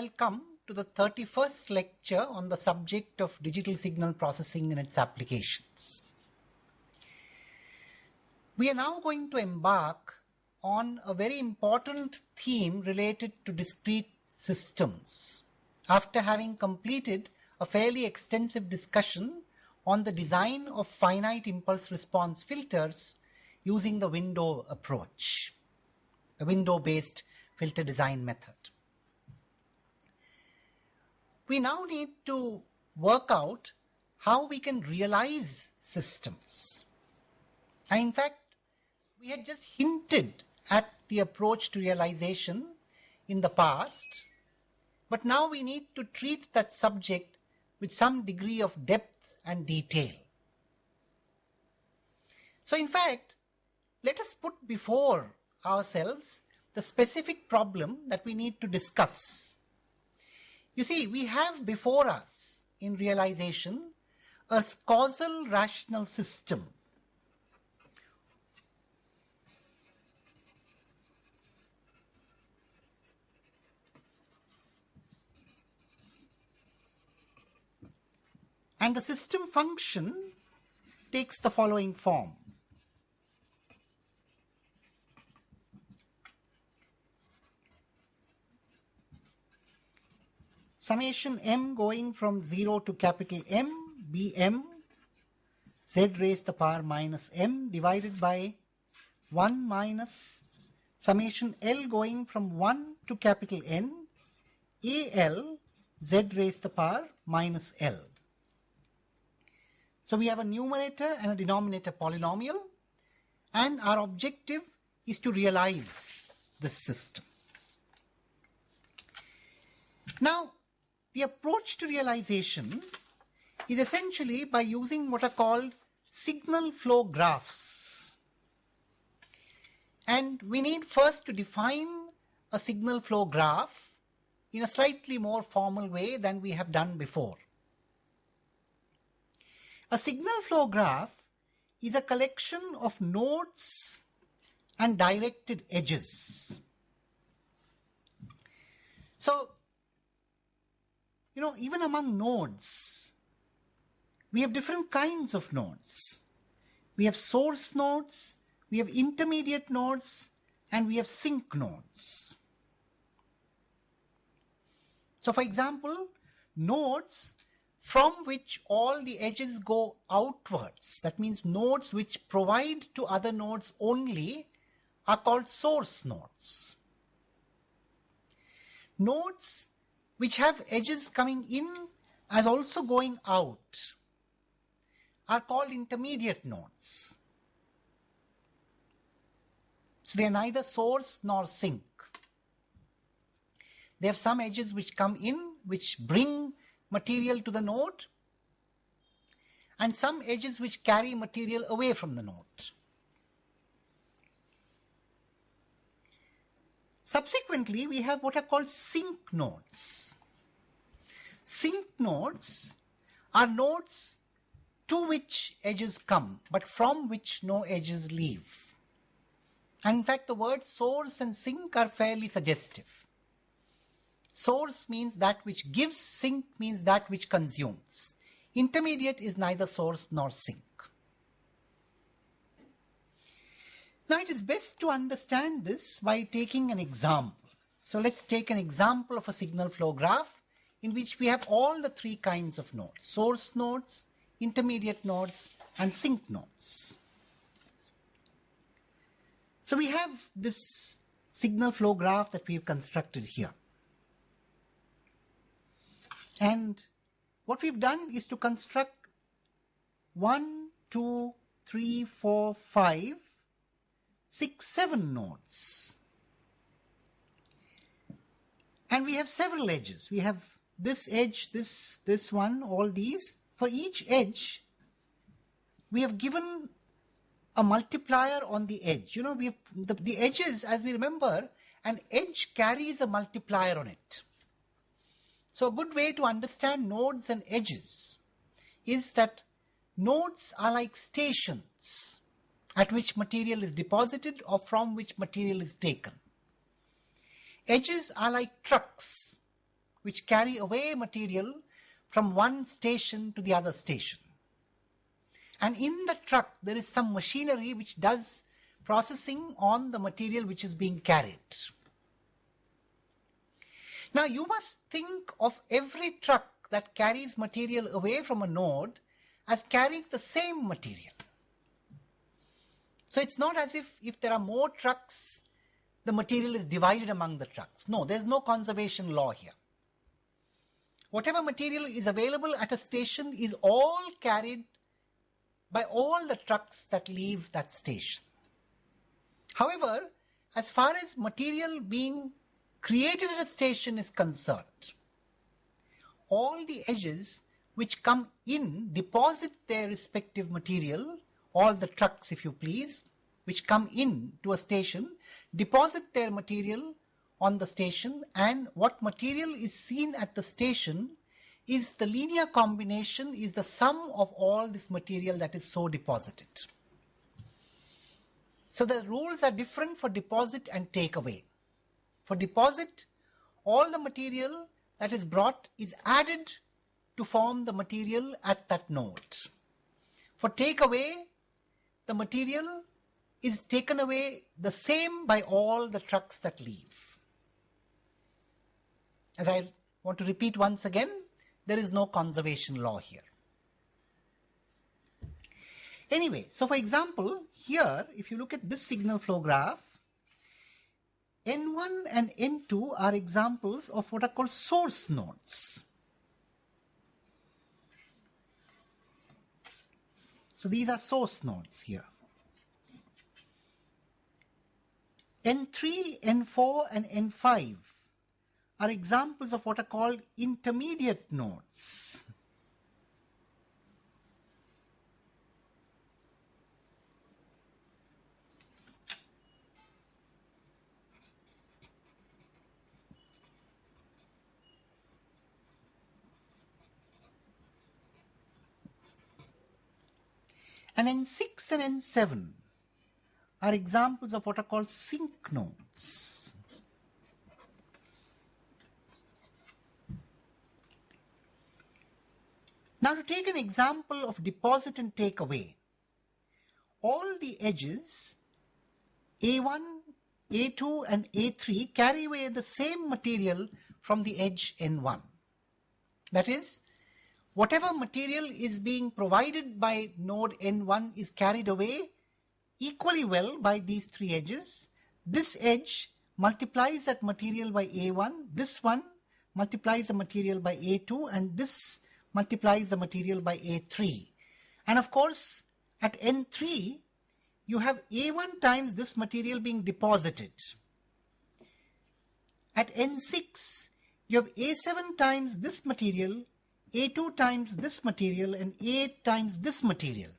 welcome to the 31st lecture on the subject of digital signal processing and its applications. We are now going to embark on a very important theme related to discrete systems after having completed a fairly extensive discussion on the design of finite impulse response filters using the window approach, the window-based filter design method. We now need to work out how we can realize systems. And in fact, we had just hinted at the approach to realization in the past, but now we need to treat that subject with some degree of depth and detail. So in fact, let us put before ourselves the specific problem that we need to discuss. You see, we have before us in realization a causal rational system And the system function takes the following form. Summation m going from 0 to capital M, Bm, z raised to the power minus m divided by 1 minus summation L going from 1 to capital N, Al, z raised to the power minus L. So we have a numerator and a denominator polynomial and our objective is to realize this system. Now, the approach to realization is essentially by using what are called signal flow graphs. And we need first to define a signal flow graph in a slightly more formal way than we have done before. A signal flow graph is a collection of nodes and directed edges. So, you know, even among nodes, we have different kinds of nodes. We have source nodes, we have intermediate nodes, and we have sink nodes. So for example, nodes from which all the edges go outwards. That means nodes which provide to other nodes only are called source nodes. Nodes which have edges coming in as also going out are called intermediate nodes. So they are neither source nor sink. They have some edges which come in, which bring material to the node and some edges which carry material away from the node. Subsequently, we have what are called sink nodes. Sink nodes are nodes to which edges come, but from which no edges leave. And in fact, the words source and sink are fairly suggestive. Source means that which gives, sink means that which consumes. Intermediate is neither source nor sink. Now it is best to understand this by taking an example. So let's take an example of a signal flow graph in which we have all the three kinds of nodes, source nodes, intermediate nodes, and sink nodes. So we have this signal flow graph that we've constructed here. And what we've done is to construct one, two, three, four, five, six, seven nodes. And we have several edges. We have this edge, this, this one, all these. For each edge, we have given a multiplier on the edge. You know, we have the, the edges, as we remember, an edge carries a multiplier on it. So a good way to understand nodes and edges is that nodes are like stations at which material is deposited or from which material is taken. Edges are like trucks which carry away material from one station to the other station. And in the truck, there is some machinery which does processing on the material which is being carried. Now you must think of every truck that carries material away from a node as carrying the same material. So it's not as if if there are more trucks, the material is divided among the trucks. No, there's no conservation law here. Whatever material is available at a station is all carried by all the trucks that leave that station. However, as far as material being created at a station is concerned, all the edges which come in deposit their respective material, all the trucks if you please, which come in to a station, deposit their material on the station and what material is seen at the station is the linear combination is the sum of all this material that is so deposited. So the rules are different for deposit and take away. For deposit, all the material that is brought is added to form the material at that node. For take away, the material is taken away the same by all the trucks that leave. As I want to repeat once again, there is no conservation law here. Anyway, so for example, here, if you look at this signal flow graph, N1 and N2 are examples of what are called source nodes. So these are source nodes here. N3, N4 and N5 are examples of what are called intermediate nodes. And N6 and N7 are examples of what are called sink nodes. Now to take an example of deposit and take away, all the edges A1, A2 and A3 carry away the same material from the edge N1. That is, whatever material is being provided by node N1 is carried away equally well by these three edges. This edge multiplies that material by A1, this one multiplies the material by A2 and this multiplies the material by A3. And of course, at N3, you have A1 times this material being deposited. At N6, you have A7 times this material, A2 times this material, and A8 times this material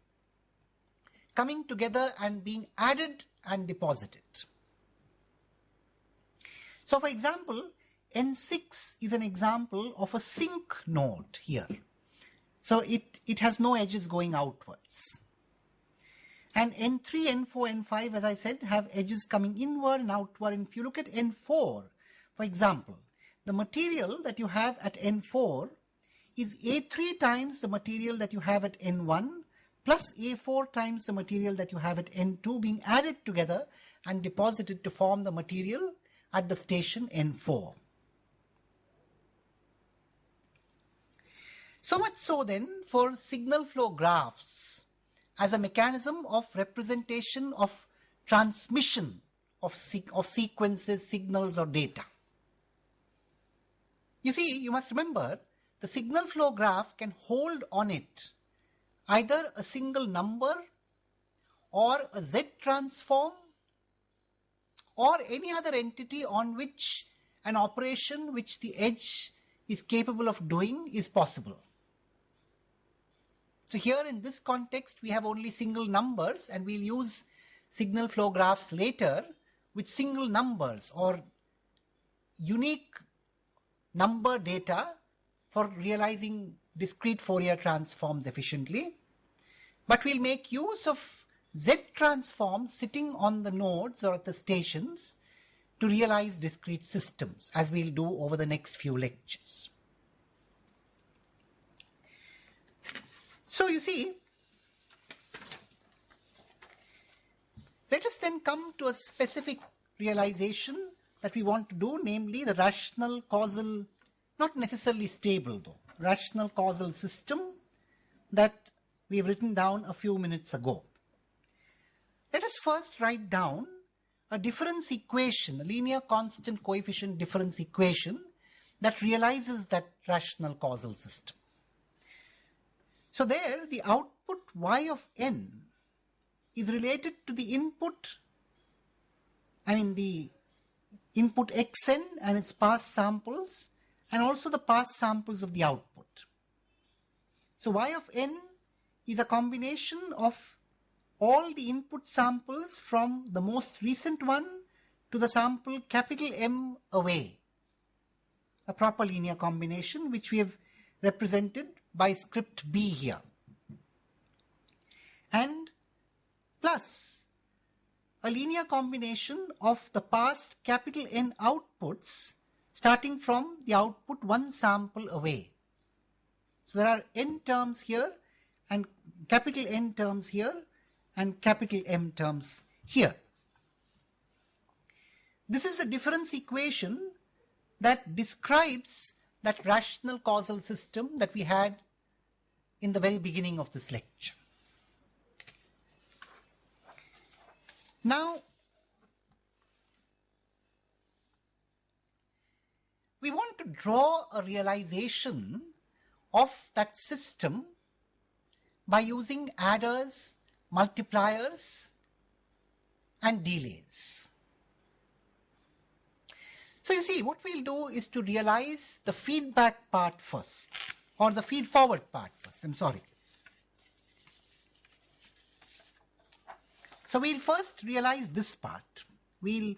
coming together and being added and deposited. So for example, N6 is an example of a sink node here. So it, it has no edges going outwards. And N3, N4, N5, as I said, have edges coming inward and outward. And if you look at N4, for example, the material that you have at N4 is A3 times the material that you have at N1 plus A4 times the material that you have at N2 being added together and deposited to form the material at the station N4. So much so then for signal flow graphs as a mechanism of representation of transmission of, se of sequences, signals or data. You see, you must remember the signal flow graph can hold on it either a single number or a Z transform or any other entity on which an operation which the edge is capable of doing is possible. So here in this context, we have only single numbers and we'll use signal flow graphs later with single numbers or unique number data for realizing discrete Fourier transforms efficiently. But we'll make use of Z transforms sitting on the nodes or at the stations to realize discrete systems, as we'll do over the next few lectures. So you see, let us then come to a specific realization that we want to do, namely the rational causal, not necessarily stable though, rational causal system that we've written down a few minutes ago. Let us first write down a difference equation, a linear constant coefficient difference equation that realizes that rational causal system. So there the output y of n is related to the input, I mean the input xn and its past samples and also the past samples of the output. So y of n is a combination of all the input samples from the most recent one to the sample capital M away. A proper linear combination which we have represented by script B here. And plus a linear combination of the past capital N outputs starting from the output one sample away. So there are n terms here and capital N terms here and capital M terms here. This is a difference equation that describes that rational causal system that we had in the very beginning of this lecture. Now, we want to draw a realization of that system by using adders, multipliers, and delays. So you see, what we'll do is to realize the feedback part first, or the feed forward part first, I'm sorry. So we'll first realize this part. We'll,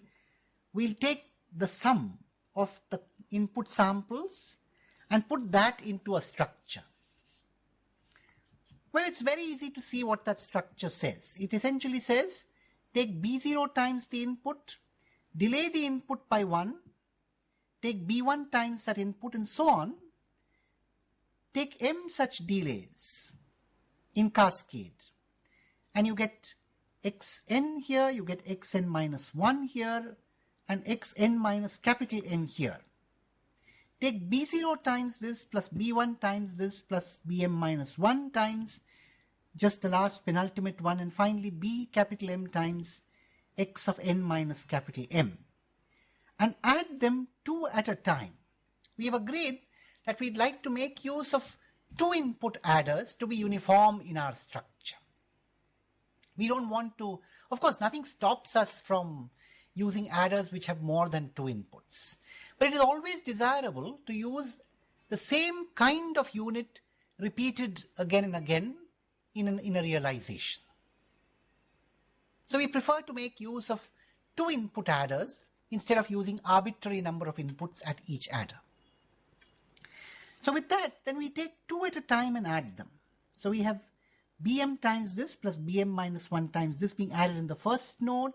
we'll take the sum of the input samples and put that into a structure. Well, it's very easy to see what that structure says. It essentially says take B0 times the input, delay the input by 1, take B1 times that input and so on, take M such delays in cascade and you get xn here, you get xn minus 1 here and xn minus capital M here. Take b0 times this plus b1 times this plus bm minus 1 times just the last penultimate one and finally b capital M times x of n minus capital M and add them two at a time. We have agreed that we'd like to make use of two input adders to be uniform in our structure. We don't want to, of course, nothing stops us from using adders which have more than two inputs. But it is always desirable to use the same kind of unit repeated again and again in, an, in a realization. So we prefer to make use of two input adders instead of using arbitrary number of inputs at each adder. So with that, then we take two at a time and add them. So we have bm times this plus bm minus 1 times this being added in the first node.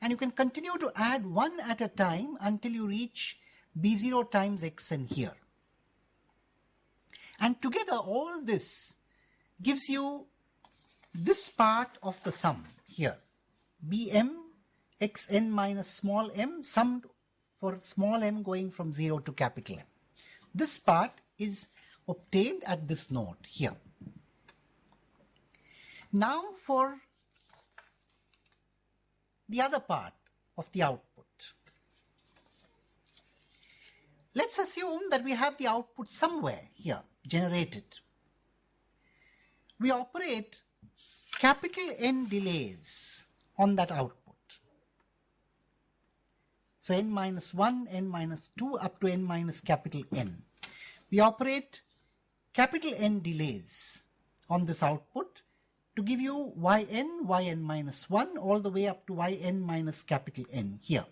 And you can continue to add one at a time until you reach b0 times xn here. And together all this gives you this part of the sum here. bm xn minus small m summed for small m going from 0 to capital M. This part is obtained at this node here. Now for the other part of the output. Let's assume that we have the output somewhere here generated. We operate capital N delays on that output. So n minus 1, n minus 2 up to n minus capital N. We operate capital N delays on this output to give you yn, yn minus 1 all the way up to yn minus capital N here.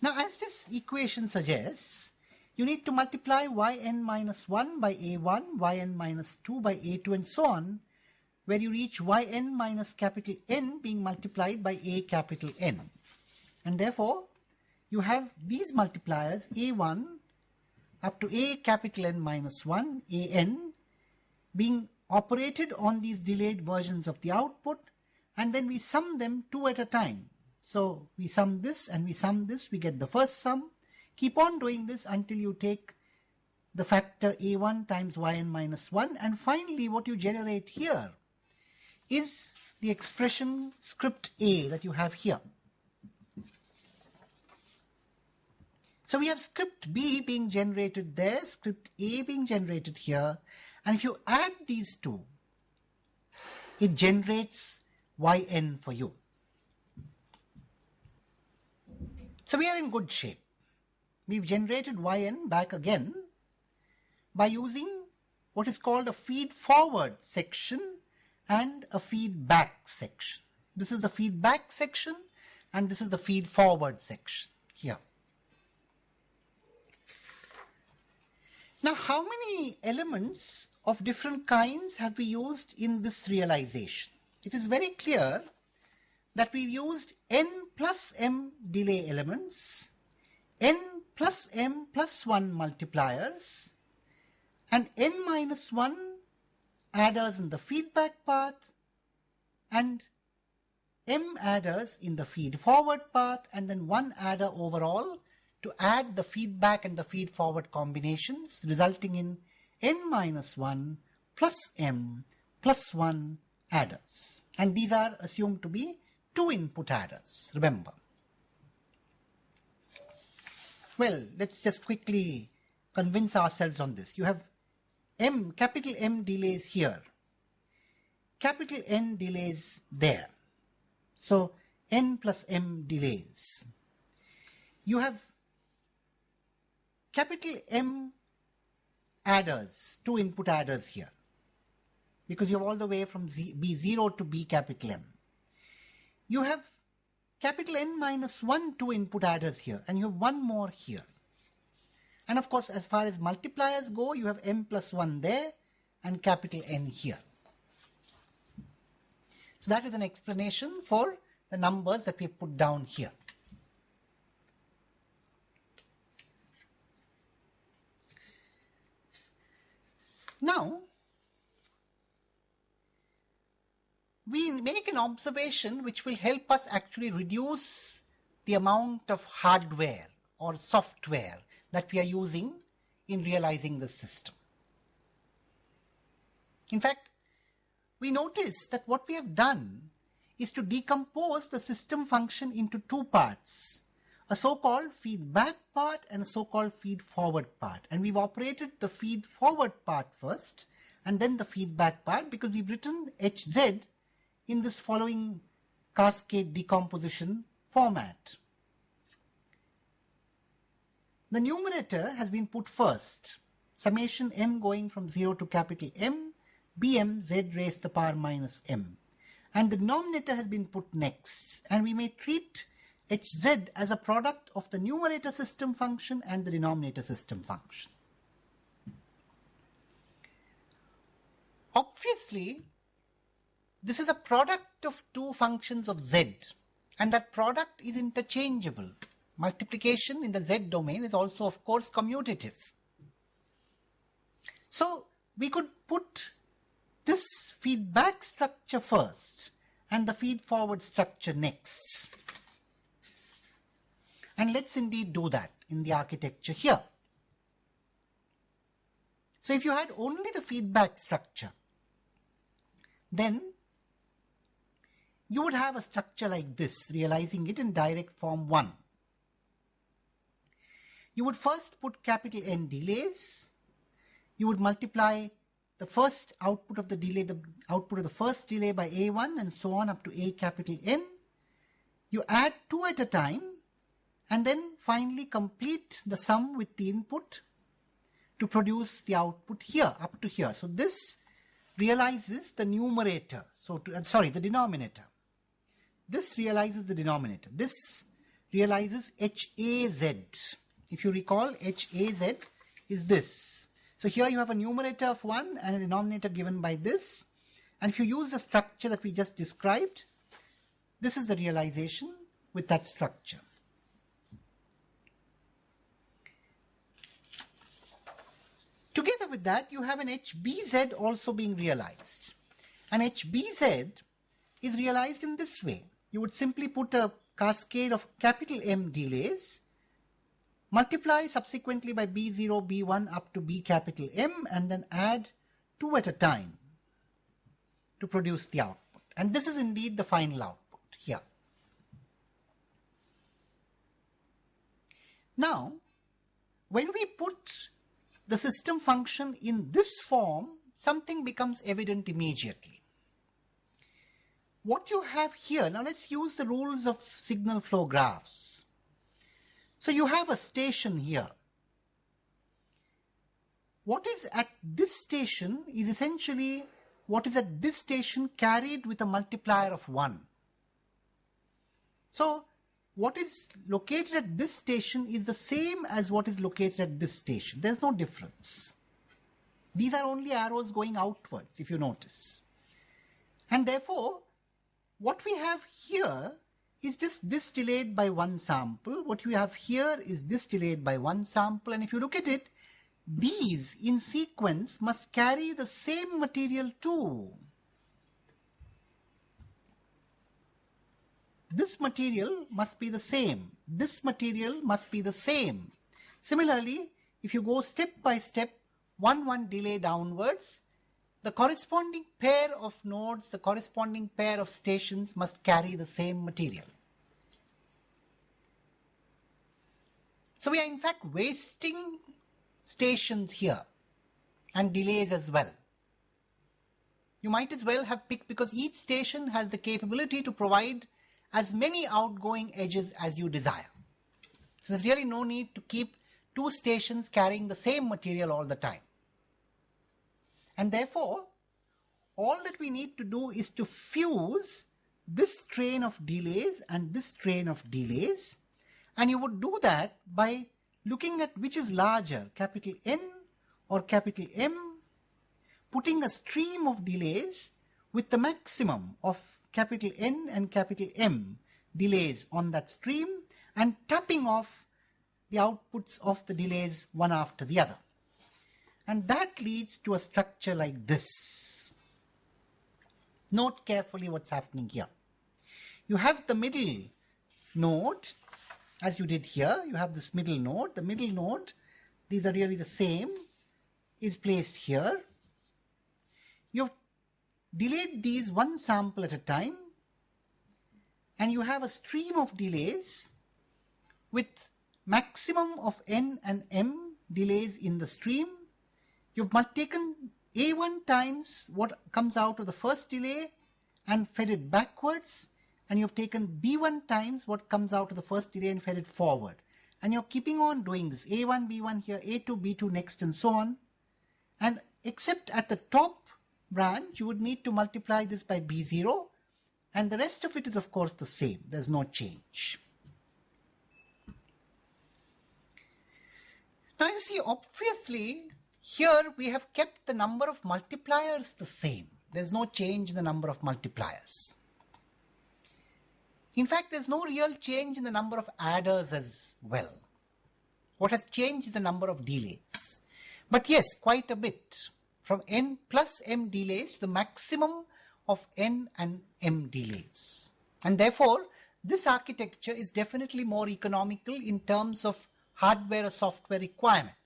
Now as this equation suggests, you need to multiply yn minus 1 by a1, yn minus 2 by a2 and so on, where you reach yn minus capital N being multiplied by a capital N. And therefore, you have these multipliers a1 up to a capital N minus 1, an, being operated on these delayed versions of the output and then we sum them two at a time. So we sum this and we sum this, we get the first sum. Keep on doing this until you take the factor a1 times yn minus 1 and finally what you generate here is the expression script a that you have here. So we have script b being generated there, script a being generated here and if you add these two it generates yn for you. So we are in good shape. We've generated yn back again by using what is called a feed forward section and a feedback section. This is the feedback section and this is the feed forward section here. Now how many elements of different kinds have we used in this realization? It is very clear that we've used n plus m delay elements, n plus m plus 1 multipliers, and n minus 1 adders in the feedback path and m adders in the feed forward path and then one adder overall to add the feedback and the feed forward combinations resulting in n minus 1 plus m plus 1 adders and these are assumed to be two input adders remember well let's just quickly convince ourselves on this you have M, capital M delays here, capital N delays there. So N plus M delays. You have capital M adders, two input adders here, because you have all the way from Z, B0 to B capital M. You have capital N minus 1 two input adders here, and you have one more here. And of course, as far as multipliers go, you have m plus 1 there and capital N here. So that is an explanation for the numbers that we put down here. Now, we make an observation which will help us actually reduce the amount of hardware or software that we are using in realizing the system. In fact, we notice that what we have done is to decompose the system function into two parts, a so-called feedback part and a so-called feed forward part. And we've operated the feed forward part first and then the feedback part because we've written HZ in this following cascade decomposition format. The numerator has been put first. Summation m going from 0 to capital M, bm z raised to the power minus m. And the denominator has been put next. And we may treat hz as a product of the numerator system function and the denominator system function. Obviously, this is a product of two functions of z and that product is interchangeable. Multiplication in the z domain is also of course commutative. So we could put this feedback structure first and the feed forward structure next. And let's indeed do that in the architecture here. So if you had only the feedback structure, then you would have a structure like this, realizing it in direct form 1 you would first put capital N delays. You would multiply the first output of the delay, the output of the first delay by A1 and so on up to A capital N. You add two at a time and then finally complete the sum with the input to produce the output here up to here. So this realizes the numerator, so to, uh, sorry, the denominator. This realizes the denominator. This realizes HAZ if you recall, HAZ is this. So here you have a numerator of 1 and a denominator given by this. And if you use the structure that we just described, this is the realization with that structure. Together with that, you have an HBZ also being realized. And HBZ is realized in this way. You would simply put a cascade of capital M delays, multiply subsequently by B0, B1 up to B capital M, and then add two at a time to produce the output. And this is indeed the final output here. Now, when we put the system function in this form, something becomes evident immediately. What you have here, now let's use the rules of signal flow graphs. So you have a station here. What is at this station is essentially what is at this station carried with a multiplier of 1. So what is located at this station is the same as what is located at this station. There's no difference. These are only arrows going outwards, if you notice. And therefore, what we have here is just this delayed by one sample. What we have here is this delayed by one sample. And if you look at it, these in sequence must carry the same material too. This material must be the same. This material must be the same. Similarly, if you go step by step, one one delay downwards, the corresponding pair of nodes, the corresponding pair of stations must carry the same material. So we are in fact wasting stations here and delays as well. You might as well have picked because each station has the capability to provide as many outgoing edges as you desire. So there's really no need to keep two stations carrying the same material all the time. And therefore, all that we need to do is to fuse this train of delays and this train of delays. And you would do that by looking at which is larger, capital N or capital M, putting a stream of delays with the maximum of capital N and capital M delays on that stream and tapping off the outputs of the delays one after the other. And that leads to a structure like this. Note carefully what's happening here. You have the middle node, as you did here, you have this middle node. The middle node, these are really the same, is placed here. You've delayed these one sample at a time and you have a stream of delays with maximum of n and m delays in the stream. You've taken a1 times what comes out of the first delay and fed it backwards and you've taken b1 times what comes out of the first delay and fed it forward. And you're keeping on doing this a1, b1 here, a2, b2 next and so on. And except at the top branch, you would need to multiply this by B0 and the rest of it is of course the same. There's no change. Now you see, obviously, here we have kept the number of multipliers the same. There's no change in the number of multipliers. In fact, there's no real change in the number of adders as well. What has changed is the number of delays. But yes, quite a bit from n plus m delays to the maximum of n and m delays. And therefore, this architecture is definitely more economical in terms of hardware or software requirement.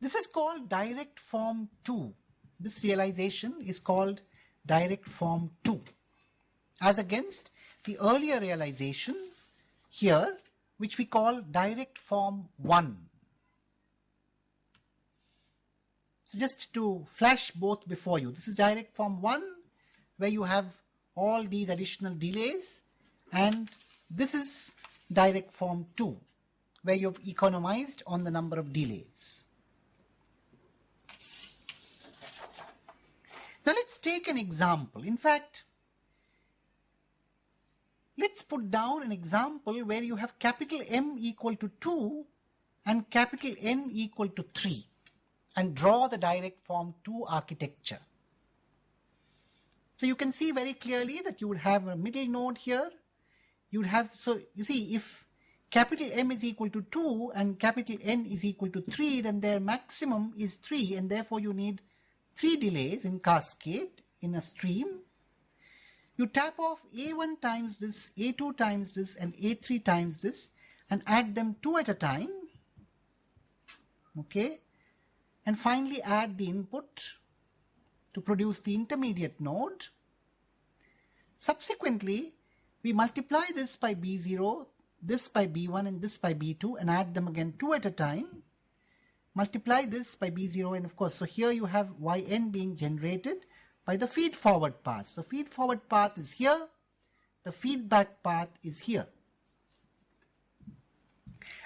This is called direct form 2. This realization is called direct form 2 as against the earlier realization here which we call direct form 1 So just to flash both before you, this is direct form 1 where you have all these additional delays and this is direct form 2 where you've economized on the number of delays. Now let's take an example. In fact, let's put down an example where you have capital M equal to 2 and capital N equal to 3 and draw the direct form 2 architecture. So you can see very clearly that you would have a middle node here. You would have, so you see, if capital M is equal to 2 and capital N is equal to 3, then their maximum is 3 and therefore you need 3 delays in cascade in a stream. You tap off A1 times this, A2 times this and A3 times this and add them two at a time. Okay. And finally add the input to produce the intermediate node. Subsequently, we multiply this by B0, this by B1 and this by B2 and add them again two at a time. Multiply this by B0 and of course, so here you have Yn being generated by the feed forward path. The feed forward path is here, the feedback path is here.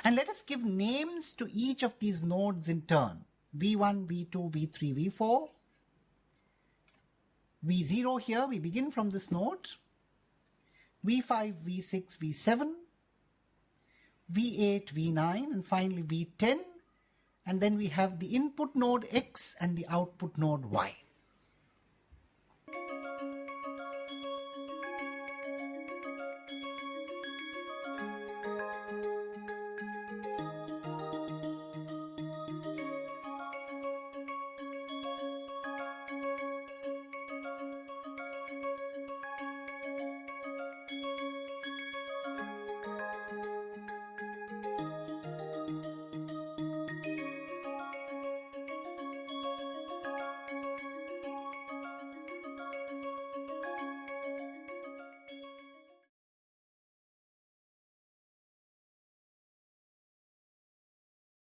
And let us give names to each of these nodes in turn. V1, V2, V3, V4. V0 here, we begin from this node. V5, V6, V7. V8, V9 and finally V10 and then we have the input node X and the output node Y.